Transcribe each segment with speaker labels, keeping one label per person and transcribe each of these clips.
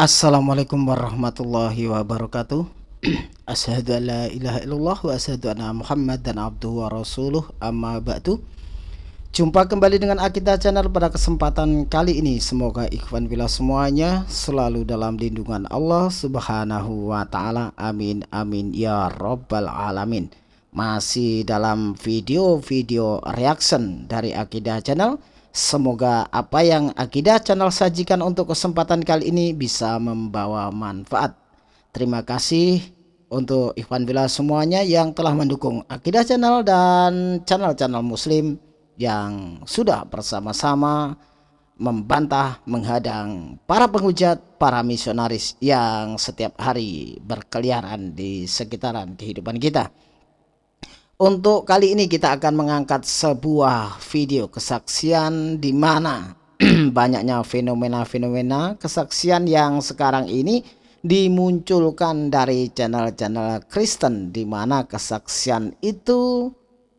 Speaker 1: Assalamualaikum warahmatullahi wabarakatuh. Asyhadu an la ilaha illallah wa asyhadu anna Muhammad dan abduhu wa rasuluh. Amma ba'du. Jumpa kembali dengan Akidah Channel pada kesempatan kali ini. Semoga ikhwan bila semuanya selalu dalam lindungan Allah subhanahu wa ta'ala. Amin amin ya rabbal alamin. Masih dalam video-video reaction dari Akidah Channel Semoga apa yang Akidah Channel sajikan untuk kesempatan kali ini bisa membawa manfaat. Terima kasih untuk Ikhwan Bila semuanya yang telah mendukung Akidah Channel dan channel-channel muslim yang sudah bersama-sama membantah, menghadang para penghujat, para misionaris yang setiap hari berkeliaran di sekitaran kehidupan kita. Untuk kali ini kita akan mengangkat sebuah video kesaksian di mana banyaknya fenomena-fenomena kesaksian yang sekarang ini dimunculkan dari channel-channel Kristen di mana kesaksian itu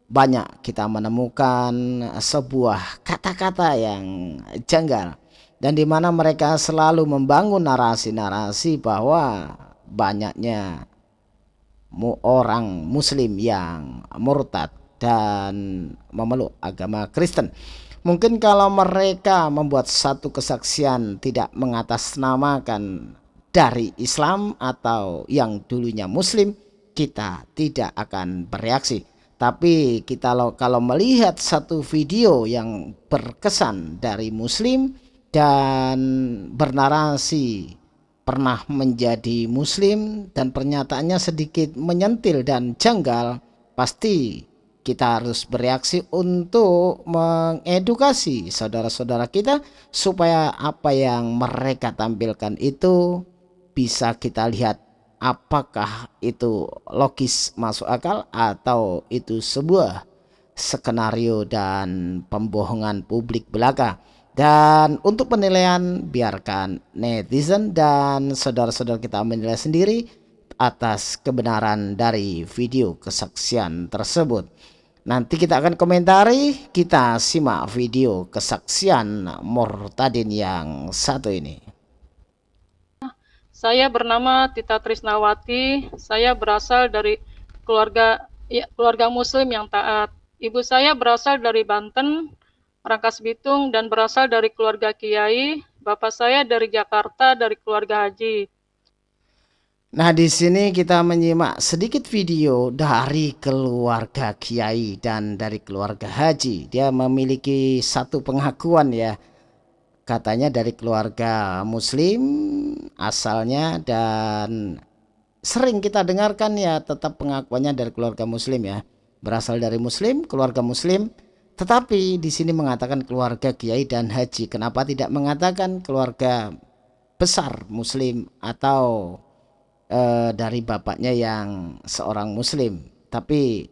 Speaker 1: banyak kita menemukan sebuah kata-kata yang janggal dan di mana mereka selalu membangun narasi-narasi bahwa banyaknya orang muslim yang murtad dan memeluk agama Kristen. Mungkin kalau mereka membuat satu kesaksian tidak mengatasnamakan dari Islam atau yang dulunya muslim, kita tidak akan bereaksi. Tapi kita kalau melihat satu video yang berkesan dari muslim dan bernarasi pernah menjadi muslim dan pernyataannya sedikit menyentil dan janggal, pasti kita harus bereaksi untuk mengedukasi saudara-saudara kita supaya apa yang mereka tampilkan itu bisa kita lihat apakah itu logis masuk akal atau itu sebuah skenario dan pembohongan publik belaka. Dan untuk penilaian biarkan netizen dan saudara-saudara kita menilai sendiri atas kebenaran dari video kesaksian tersebut. Nanti kita akan komentari, kita simak video kesaksian Murtadin yang satu ini.
Speaker 2: Saya bernama Tita Trisnawati, saya berasal dari keluarga ya, keluarga muslim yang taat. Ibu saya berasal dari Banten, Rangkas Bitung dan berasal dari keluarga Kiai. Bapak saya dari Jakarta dari keluarga Haji.
Speaker 1: Nah, di sini kita menyimak sedikit video dari keluarga Kiai dan dari keluarga Haji. Dia memiliki satu pengakuan ya. Katanya dari keluarga muslim asalnya dan sering kita dengarkan ya tetap pengakuannya dari keluarga muslim ya. Berasal dari muslim, keluarga muslim tetapi di sini mengatakan keluarga kiai dan haji. Kenapa tidak mengatakan keluarga besar muslim atau e, dari bapaknya yang seorang muslim? Tapi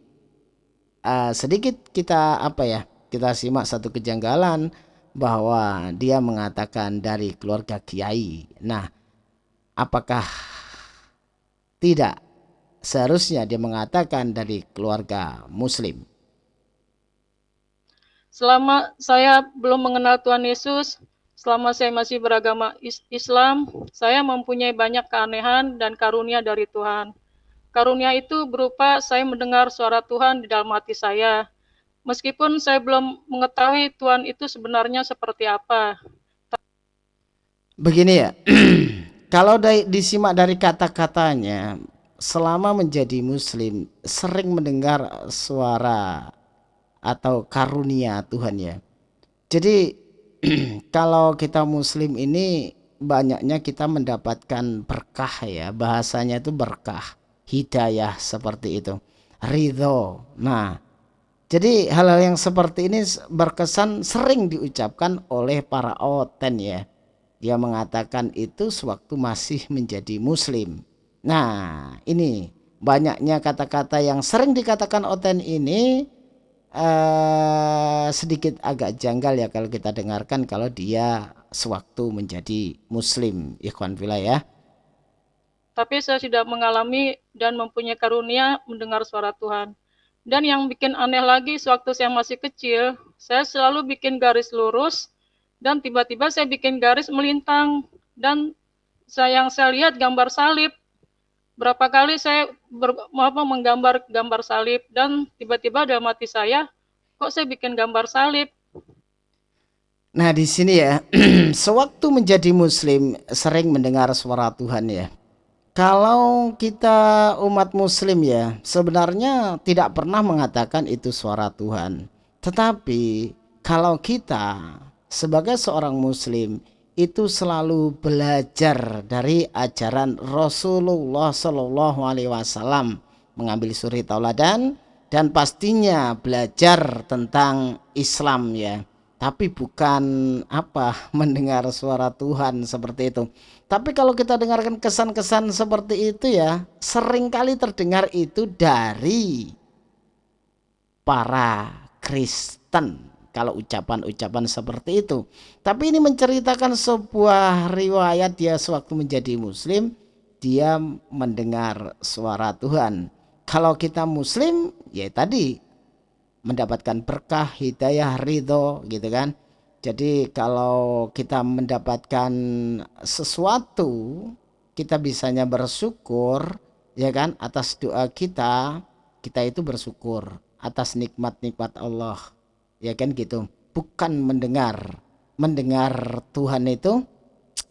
Speaker 1: e, sedikit kita apa ya? Kita simak satu kejanggalan bahwa dia mengatakan dari keluarga kiai. Nah, apakah tidak seharusnya dia mengatakan dari keluarga muslim?
Speaker 2: Selama saya belum mengenal Tuhan Yesus, selama saya masih beragama Islam, saya mempunyai banyak keanehan dan karunia dari Tuhan. Karunia itu berupa saya mendengar suara Tuhan di dalam hati saya. Meskipun saya belum mengetahui Tuhan itu sebenarnya seperti apa.
Speaker 1: Begini ya, kalau disimak dari kata-katanya, selama menjadi muslim sering mendengar suara atau karunia Tuhan ya. Jadi kalau kita muslim ini banyaknya kita mendapatkan berkah ya. Bahasanya itu berkah, hidayah seperti itu. Ridho. Nah, jadi hal-hal yang seperti ini berkesan sering diucapkan oleh para oten ya. Dia mengatakan itu sewaktu masih menjadi muslim. Nah, ini banyaknya kata-kata yang sering dikatakan oten ini uh, sedikit agak janggal ya kalau kita dengarkan kalau dia sewaktu menjadi muslim ikhwan fila ya
Speaker 2: tapi saya sudah mengalami dan mempunyai karunia mendengar suara Tuhan dan yang bikin aneh lagi sewaktu saya masih kecil saya selalu bikin garis lurus dan tiba-tiba saya bikin garis melintang dan saya yang saya lihat gambar salib. Berapa kali saya ber, apa, menggambar gambar salib dan tiba-tiba dalam hati saya, kok saya bikin gambar salib?
Speaker 1: Nah, di sini ya, sewaktu menjadi muslim sering mendengar suara Tuhan ya. Kalau kita umat muslim ya, sebenarnya tidak pernah mengatakan itu suara Tuhan. Tetapi kalau kita sebagai seorang muslim itu selalu belajar dari ajaran Rasulullah Shallallahu alaihi wasallam, mengambil suri tauladan dan pastinya belajar tentang Islam ya tapi bukan apa mendengar suara Tuhan seperti itu. Tapi kalau kita dengarkan kesan-kesan seperti itu ya, sering kali terdengar itu dari para Kristen. Kalau ucapan-ucapan seperti itu. Tapi ini menceritakan sebuah riwayat dia sewaktu menjadi muslim, dia mendengar suara Tuhan. Kalau kita muslim, ya tadi mendapatkan berkah, hidayah, ridho gitu kan. Jadi kalau kita mendapatkan sesuatu, kita bisanya bersyukur ya kan atas doa kita, kita itu bersyukur atas nikmat-nikmat Allah. Ya kan gitu. Bukan mendengar. Mendengar Tuhan itu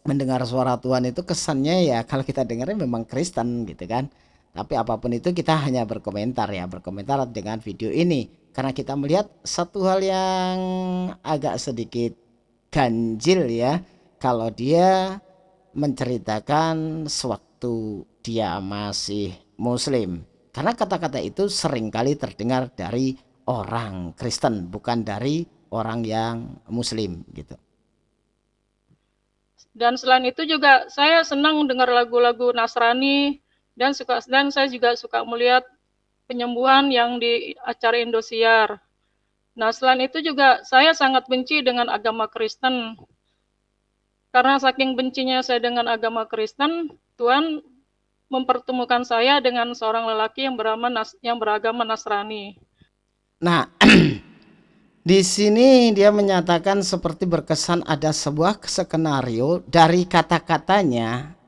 Speaker 1: mendengar suara Tuhan itu kesannya ya kalau kita dengarnya memang Kristen gitu kan. Tapi apa pun itu kita hanya berkomentar ya, berkomentar dengan video ini karena kita melihat satu hal yang agak sedikit ganjil ya kalau dia menceritakan sewaktu dia masih muslim karena kata-kata itu sering kali terdengar dari orang Kristen bukan dari orang yang muslim gitu
Speaker 2: dan selain itu juga saya senang dengar lagu-lagu Nasrani dan suka dan saya juga suka melihat penyembuhan yang di acara Indosiar. Nah, selain itu juga saya sangat benci dengan agama Kristen. Karena saking bencinya saya dengan agama Kristen, Tuhan mempertemukan saya dengan seorang lelaki yang beragama yang beragama Nasrani.
Speaker 1: Nah, di sini dia menyatakan seperti berkesan ada sebuah skenario dari kata-katanya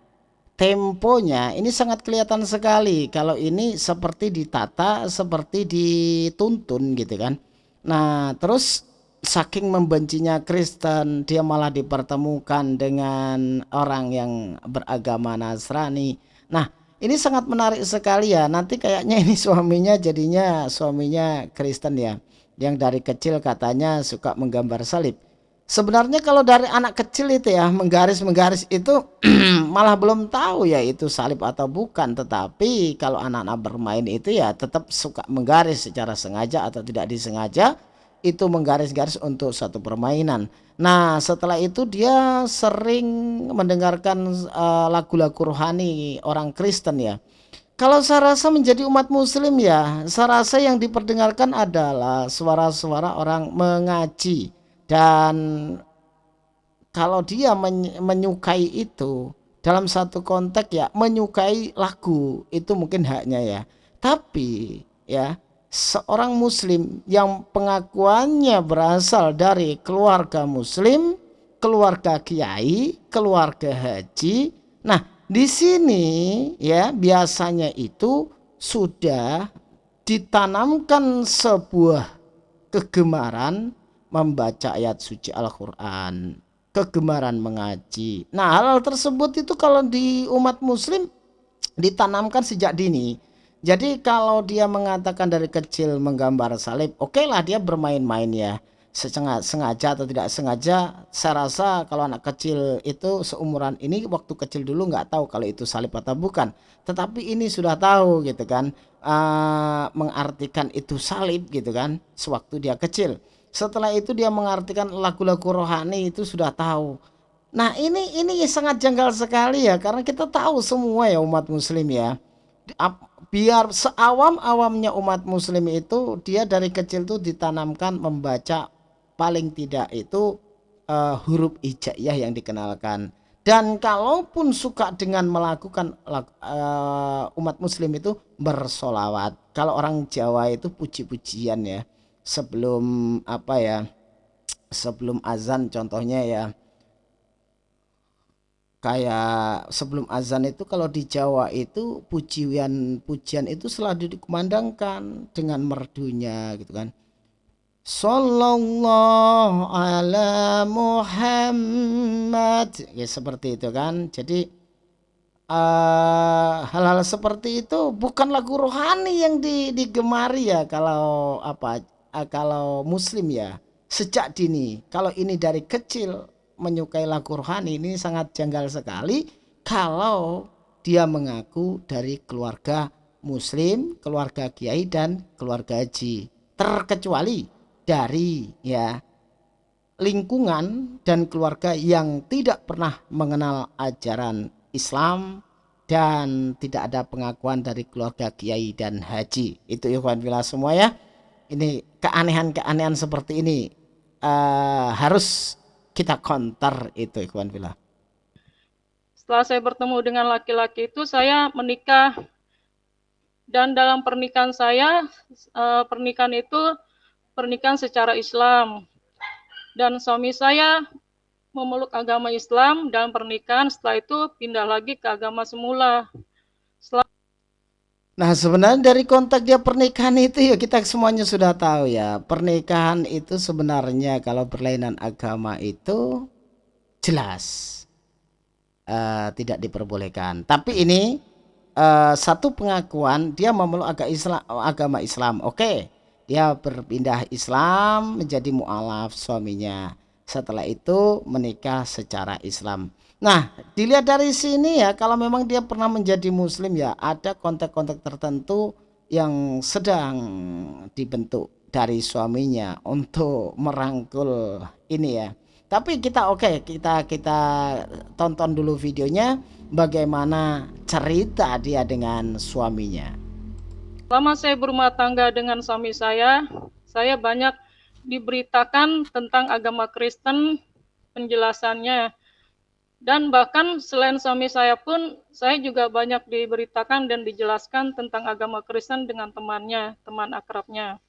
Speaker 1: temponya ini sangat kelihatan sekali. Kalau ini seperti ditata seperti dituntun gitu kan. Nah terus saking membencinya Kristen dia malah dipertemukan dengan orang yang beragama Nasrani. Nah ini sangat menarik sekali ya. Nanti kayaknya ini suaminya jadinya suaminya Kristen ya. Yang dari kecil katanya suka menggambar salib. Sebenarnya kalau dari anak kecil itu ya menggaris-menggaris itu malah belum tahu ya itu salib atau bukan. Tetapi kalau anak-anak bermain itu ya tetap suka menggaris secara sengaja atau tidak disengaja itu menggaris-garis untuk satu permainan. Nah setelah itu dia sering mendengarkan eh, lagu-lagu uh, rohani orang Kristen ya. Kalau saya rasa menjadi umat muslim ya, saya rasa yang diperdengarkan adalah suara-suara orang mengaji dan kalau dia menyukai itu dalam satu konteks ya menyukai lagu itu mungkin haknya ya tapi ya seorang muslim yang pengakuannya berasal dari keluarga muslim keluarga kiai keluarga haji nah di sini ya biasanya itu sudah ditanamkan sebuah kegemaran membaca ayat suci Al-Quran, kegemaran mengaji. Nah, hal-hal tersebut itu kalau di umat muslim ditanamkan sejak dini. Jadi kalau dia mengatakan dari kecil menggambar salib, oke okay lah dia bermain-main ya. Sengaja atau tidak sengaja, saya rasa kalau anak kecil itu seumuran ini waktu kecil dulu nggak tahu kalau itu salib atau bukan. Tetapi ini sudah tahu gitu kan, uh, mengartikan itu salib gitu kan, sewaktu dia kecil. Setelah itu dia mengartikan lagu-lagu rohani itu sudah tahu. Nah ini ini sangat janggal sekali ya karena kita tahu semua ya umat muslim ya. Biar seawam-awamnya umat muslim itu dia dari kecil tuh ditanamkan membaca paling tidak itu uh, huruf hijaiyah yang dikenalkan. Dan kalaupun suka dengan melakukan uh, umat muslim itu bersolawat. Kalau orang Jawa itu puji-pujian ya sebelum apa ya sebelum azan contohnya ya kayak sebelum azan itu kalau di Jawa itu pujian pujian itu selalu dikumandangkan dengan merdunya gitu kan. Sallallahu ala Muhammad. Ya seperti itu kan. Jadi eh, hal-hal seperti itu bukan lagu rohani yang di, digemari ya kalau apa uh, kalau muslim ya. Sejak dini. Kalau ini dari kecil menyukai lagu rohani ini sangat janggal sekali kalau dia mengaku dari keluarga muslim, keluarga kiai dan keluarga haji. Terkecuali dari ya lingkungan dan keluarga yang tidak pernah mengenal ajaran Islam dan tidak ada pengakuan dari keluarga kiai dan haji. Itu ikhwan bila semua ya. Ini keanehan-keanehan seperti ini uh, harus kita counter itu ikhwan fillah.
Speaker 2: Setelah saya bertemu dengan laki-laki itu saya menikah dan dalam pernikahan saya eh, pernikahan itu pernikahan secara Islam dan suami saya memeluk agama Islam dalam pernikahan setelah itu pindah lagi ke agama semula. Setelah
Speaker 1: Nah sebenarnya dari kontak dia pernikahan itu ya kita semuanya sudah tahu ya pernikahan itu sebenarnya kalau berlainan agama itu jelas uh, tidak diperbolehkan. Tapi ini uh, satu pengakuan dia memeluk agama Islam, agama Islam. Oke, dia berpindah Islam menjadi mualaf suaminya. Setelah itu menikah secara Islam. Nah, dilihat dari sini ya, kalau memang dia pernah menjadi muslim ya, ada kontak-kontak tertentu yang sedang dibentuk dari suaminya untuk merangkul ini ya. Tapi kita oke, okay, kita kita tonton dulu videonya bagaimana cerita dia dengan suaminya.
Speaker 2: Selama saya berumah tangga dengan suami saya, saya banyak diberitakan tentang agama Kristen, penjelasannya dan bahkan selain suami saya pun, saya juga banyak diberitakan dan dijelaskan tentang agama Kristen dengan temannya, teman akrabnya.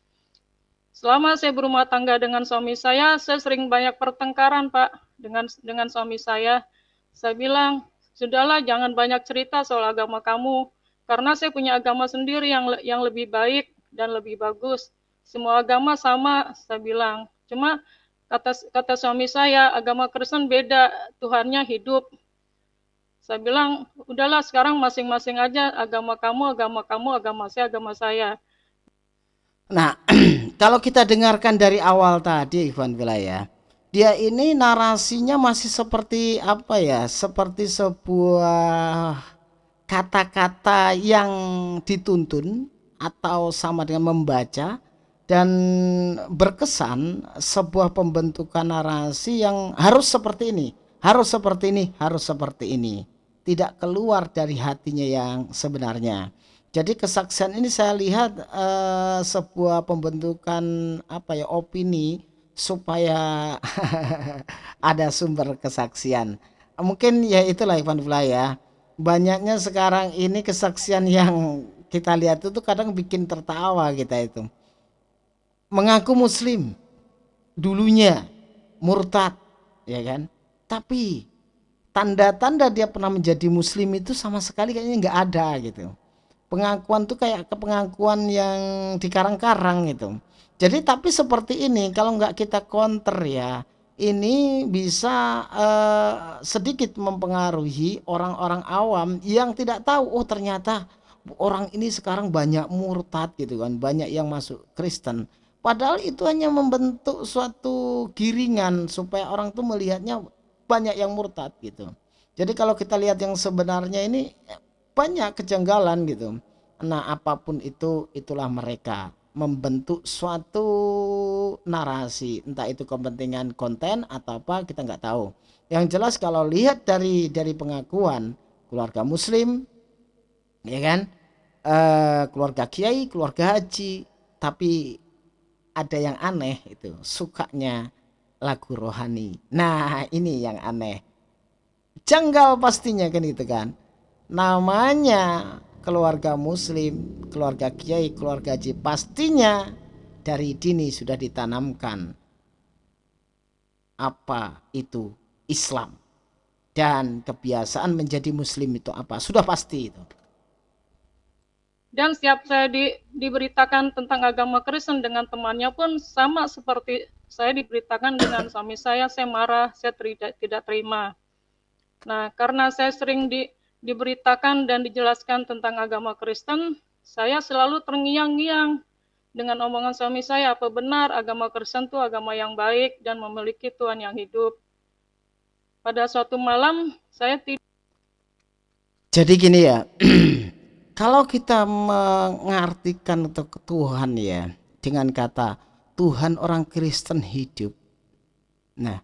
Speaker 2: Selama saya berumah tangga dengan suami saya, saya sering banyak pertengkaran, Pak, dengan dengan suami saya. Saya bilang, sudahlah jangan banyak cerita soal agama kamu, karena saya punya agama sendiri yang yang lebih baik dan lebih bagus. Semua agama sama, saya bilang. Cuma kata kata suami saya agama Kristen beda Tuhannya hidup. Saya bilang udahlah sekarang masing-masing aja agama kamu agama kamu agama saya agama saya.
Speaker 1: Nah kalau kita dengarkan dari awal tadi Ivan Wilayah dia ini narasinya masih seperti apa ya seperti sebuah kata-kata yang dituntun atau sama dengan membaca dan berkesan sebuah pembentukan narasi yang harus seperti ini, harus seperti ini, harus seperti ini. Tidak keluar dari hatinya yang sebenarnya. Jadi kesaksian ini saya lihat uh, sebuah pembentukan apa ya opini supaya ada sumber kesaksian. Mungkin ya itulah Ivan Fly ya. Banyaknya sekarang ini kesaksian yang kita lihat itu kadang bikin tertawa kita itu mengaku muslim. Dulunya murtad ya kan? Tapi tanda-tanda dia pernah menjadi muslim itu sama sekali kayaknya nggak ada gitu. Pengakuan tuh kayak ke pengakuan yang dikarang-karang gitu. Jadi tapi seperti ini kalau nggak kita counter ya ini bisa uh, sedikit mempengaruhi orang-orang awam yang tidak tahu oh ternyata orang ini sekarang banyak murtad gitu kan banyak yang masuk Kristen Padahal itu hanya membentuk suatu giringan supaya orang tuh melihatnya banyak yang murtad gitu. Jadi kalau kita lihat yang sebenarnya ini banyak kejanggalan gitu. Nah apa pun itu itulah mereka membentuk suatu narasi entah itu kepentingan konten atau apa kita nggak tahu. Yang jelas kalau lihat dari dari pengakuan keluarga muslim ya kan eh, keluarga kiai keluarga haji tapi ada yang aneh itu sukanya lagu rohani. Nah ini yang aneh. Janggal pastinya kan gitu kan. Namanya keluarga muslim keluarga kiai keluarga haji pastinya dari dini sudah ditanamkan apa itu Islam. Dan kebiasaan menjadi muslim itu apa? Sudah pasti itu
Speaker 2: dan setiap saya di, diberitakan tentang agama Kristen dengan temannya pun sama seperti saya diberitakan dengan suami saya saya marah saya tidak tidak terima nah karena saya sering di, diberitakan dan dijelaskan tentang agama Kristen saya selalu terngiang-ngiang dengan omongan suami saya apa benar agama Kristen itu agama yang baik dan memiliki Tuhan yang hidup pada suatu malam saya tidur.
Speaker 1: Jadi gini ya, kalau kita mengartikan untuk Tuhan ya dengan kata Tuhan orang Kristen hidup. Nah,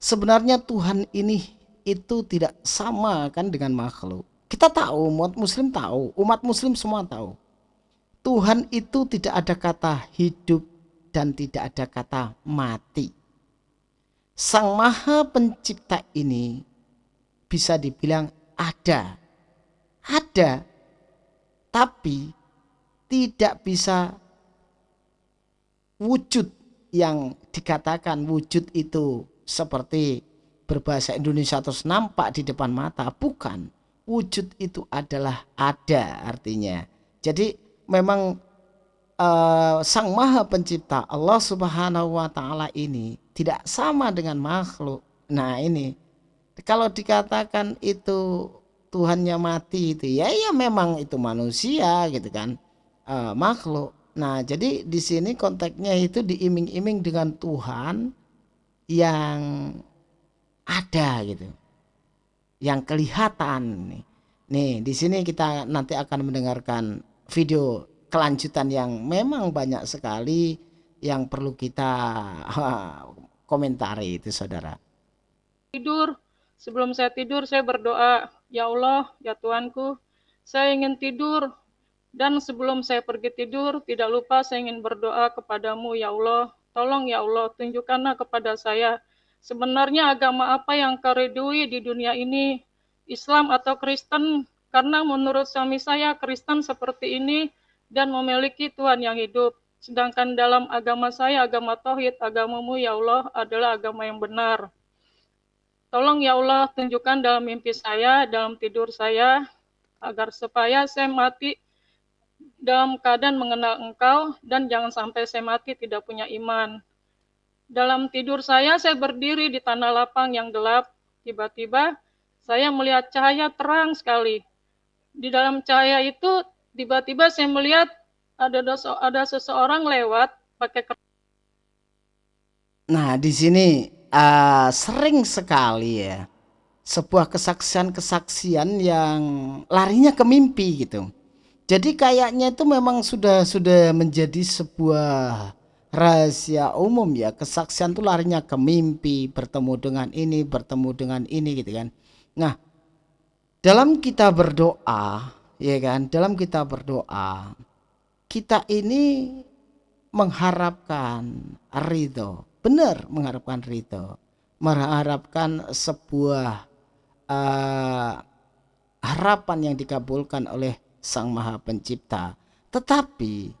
Speaker 1: sebenarnya Tuhan ini itu tidak sama kan dengan makhluk. Kita tahu, umat muslim tahu, umat muslim semua tahu. Tuhan itu tidak ada kata hidup dan tidak ada kata mati. Sang Maha Pencipta ini bisa dibilang ada. Ada. Tapi tidak bisa wujud yang dikatakan wujud itu seperti berbahasa Indonesia terus nampak di depan mata. Bukan. Wujud itu adalah ada artinya. Jadi memang uh, Sang Maha Pencipta Allah Subhanahu wa taala ini tidak sama dengan makhluk. Nah, ini kalau dikatakan itu Tuhannya mati itu ya ya memang itu manusia gitu kan. Uh, makhluk. Nah, jadi di sini konteksnya itu diiming-iming dengan Tuhan yang ada gitu. Yang kelihatan nih. Nih, di sini kita nanti akan mendengarkan video kelanjutan yang memang banyak sekali yang perlu kita komentari itu saudara.
Speaker 2: Tidur, sebelum saya tidur saya berdoa, ya Allah, ya Tuanku, saya ingin tidur dan sebelum saya pergi tidur tidak lupa saya ingin berdoa kepadamu ya Allah, tolong ya Allah tunjukkanlah kepada saya sebenarnya agama apa yang kau di dunia ini, Islam atau Kristen, karena menurut suami saya Kristen seperti ini dan memiliki Tuhan yang hidup. Sedangkan dalam agama saya, agama Tauhid, agamamu ya Allah adalah agama yang benar. Tolong ya Allah tunjukkan dalam mimpi saya, dalam tidur saya, agar supaya saya mati dalam keadaan mengenal engkau dan jangan sampai saya mati tidak punya iman. Dalam tidur saya, saya berdiri di tanah lapang yang gelap. Tiba-tiba saya melihat cahaya terang sekali. Di dalam cahaya itu tiba-tiba saya melihat ada ada seseorang lewat pakai
Speaker 1: Nah, di sini uh, sering sekali ya sebuah kesaksian-kesaksian yang larinya ke mimpi gitu. Jadi kayaknya itu memang sudah sudah menjadi sebuah rahasia umum ya. Kesaksian itu larinya ke mimpi, bertemu dengan ini, bertemu dengan ini gitu kan. Nah, dalam kita berdoa ya kan dalam kita berdoa kita ini mengharapkan ridho benar mengharapkan ridho mengharapkan sebuah uh, harapan yang dikabulkan oleh sang maha pencipta. Tetapi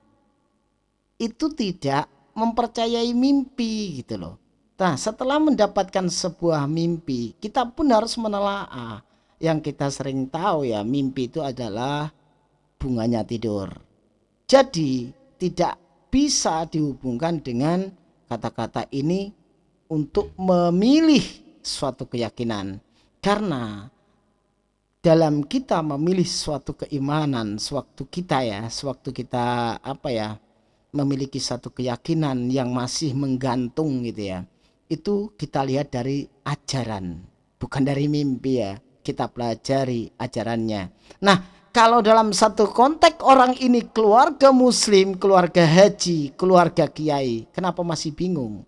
Speaker 1: itu tidak mempercayai mimpi gitu loh. Nah setelah mendapatkan sebuah mimpi kita pun harus menelaah. Yang kita sering tahu ya mimpi itu adalah bunganya tidur. Jadi tidak bisa dihubungkan dengan kata-kata ini untuk memilih suatu keyakinan. Karena dalam kita memilih suatu keimanan, sewaktu kita ya, sewaktu kita apa ya, memiliki satu keyakinan yang masih menggantung gitu ya. Itu kita lihat dari ajaran, bukan dari mimpi ya kita pelajari ajarannya. Nah, kalau dalam satu konteks orang ini keluarga muslim, keluarga haji, keluarga kiai, kenapa masih bingung?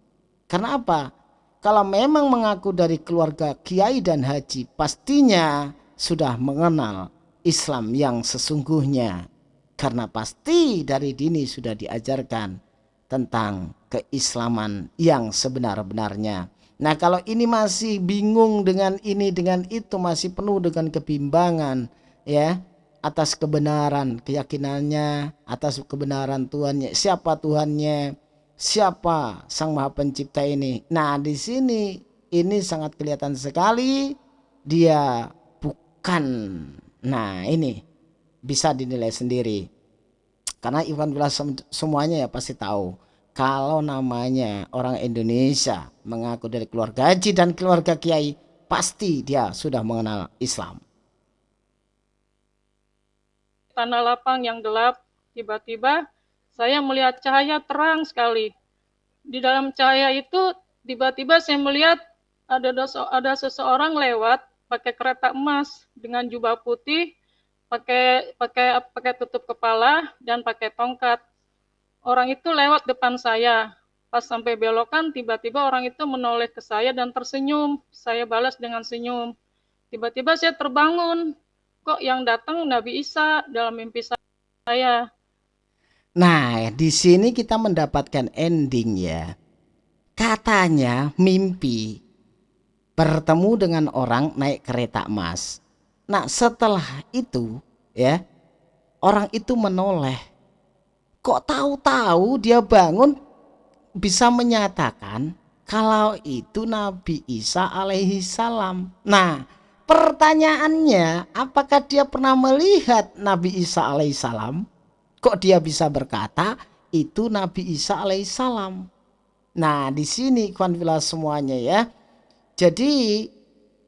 Speaker 1: Karena apa? Kalau memang mengaku dari keluarga kiai dan haji, pastinya sudah mengenal Islam yang sesungguhnya. Karena pasti dari dini sudah diajarkan tentang keislaman yang sebenar-benarnya. Nah kalau ini masih bingung dengan ini dengan itu masih penuh dengan kebimbangan ya atas kebenaran keyakinannya atas kebenaran Tuhannya. Siapa Tuhannya? Siapa Sang Maha Pencipta ini. Nah di sini ini sangat kelihatan sekali dia bukan. Nah ini bisa dinilai sendiri. Karena Iwan Bila semuanya ya pasti tahu. Kalau namanya orang Indonesia mengaku dari keluarga haji dan keluarga kiai pasti dia sudah mengenal Islam
Speaker 2: tanah lapang yang gelap tiba-tiba saya melihat cahaya terang sekali di dalam cahaya itu tiba-tiba saya melihat ada ada seseorang lewat pakai kereta emas dengan jubah putih, pakai pakai pakai tutup kepala dan pakai tongkat. Orang itu lewat depan saya. Pas sampai belokan, tiba-tiba orang itu menoleh ke saya dan tersenyum. Saya balas dengan senyum. Tiba-tiba saya terbangun. Kok yang datang Nabi Isa dalam mimpi saya?
Speaker 1: Nah, di sini kita mendapatkan ending ya. Katanya mimpi bertemu dengan orang naik kereta emas. Nah, setelah itu ya, orang itu menoleh. Kok tahu-tahu dia bangun bisa menyatakan kalau itu Nabi Isa alaihi salam. Nah, pertanyaannya apakah dia pernah melihat Nabi Isa alaihi salam? Kok dia bisa berkata itu Nabi Isa alaihi salam? Nah, di sini kawan semuanya ya jadi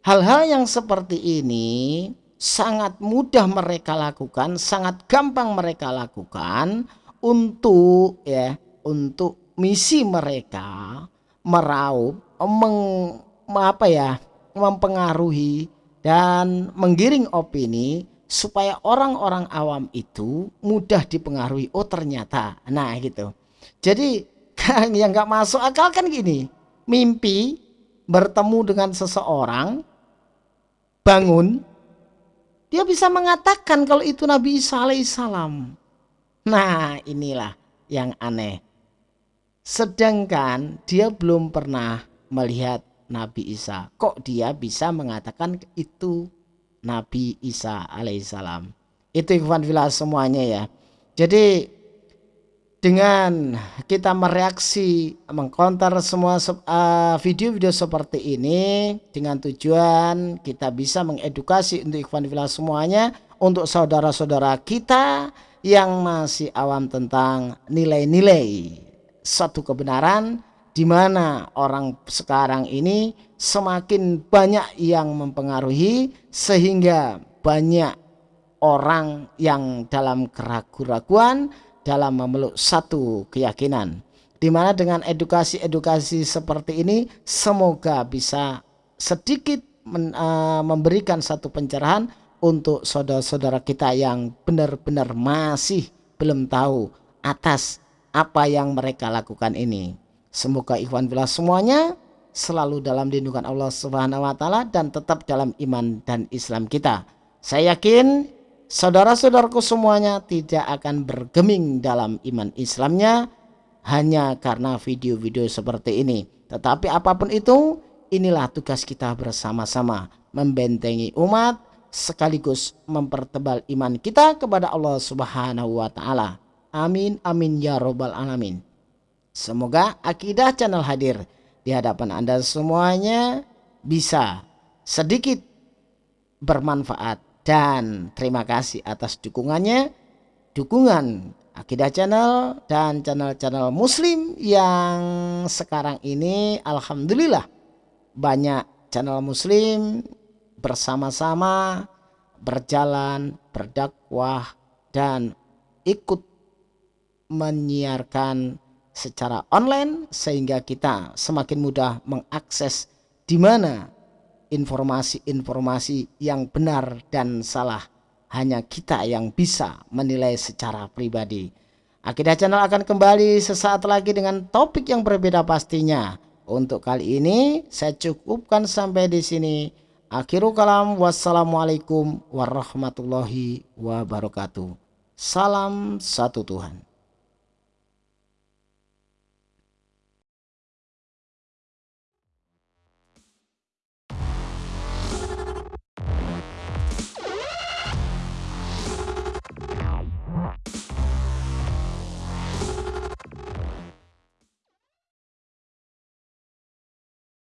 Speaker 1: hal-hal yang seperti ini sangat mudah mereka lakukan, sangat gampang mereka lakukan untuk ya, untuk misi mereka meraup meng, apa ya, mempengaruhi dan menggiring opini supaya orang-orang awam itu mudah dipengaruhi. Oh ternyata, nah gitu. Jadi yang nggak masuk akal kan gini, mimpi bertemu dengan seseorang bangun dia bisa mengatakan kalau itu Nabi Isa alaihissalam nah inilah yang aneh sedangkan dia belum pernah melihat Nabi Isa. Kok dia bisa mengatakan itu Nabi Isa alaihissalam? Itu ikhwan filah semuanya ya. Jadi dengan kita mereaksi mengkonter semua eh, video-video seperti ini dengan tujuan kita bisa mengedukasi untuk ikhwan fillah semuanya untuk saudara-saudara kita yang masih awam tentang nilai-nilai satu kebenaran di mana orang sekarang ini semakin banyak yang mempengaruhi sehingga banyak orang yang dalam keraguan-raguan dalam memeluk satu keyakinan di mana dengan edukasi-edukasi seperti ini semoga bisa sedikit men, uh, memberikan satu pencerahan untuk saudara-saudara kita yang benar-benar masih belum tahu atas apa yang mereka lakukan ini. Semoga ikhwan bila semuanya selalu dalam lindungan Allah Subhanahu wa taala dan tetap dalam iman dan Islam kita. Saya yakin saudara-saudaraku semuanya tidak akan bergeming dalam iman Islamnya hanya karena video-video seperti ini. Tetapi apa pun itu, inilah tugas kita bersama-sama membentengi umat sekaligus mempertebal iman kita kepada Allah Subhanahu wa taala. Amin amin ya robbal alamin. Semoga akidah channel hadir di hadapan Anda semuanya bisa sedikit bermanfaat. Dan terima kasih atas dukungannya dukungan Akidah Channel dan channel-channel muslim yang sekarang ini Alhamdulillah banyak channel muslim bersama-sama berjalan berdakwah dan ikut menyiarkan secara online sehingga kita semakin mudah mengakses di mana informasi-informasi yang benar dan salah hanya kita yang bisa menilai secara pribadi. Akidah Channel akan kembali sesaat lagi dengan topik yang berbeda pastinya. Untuk kali ini saya cukupkan sampai di sini. Akhirul kalam wassalamualaikum warahmatullahi wabarakatuh. Salam satu Tuhan.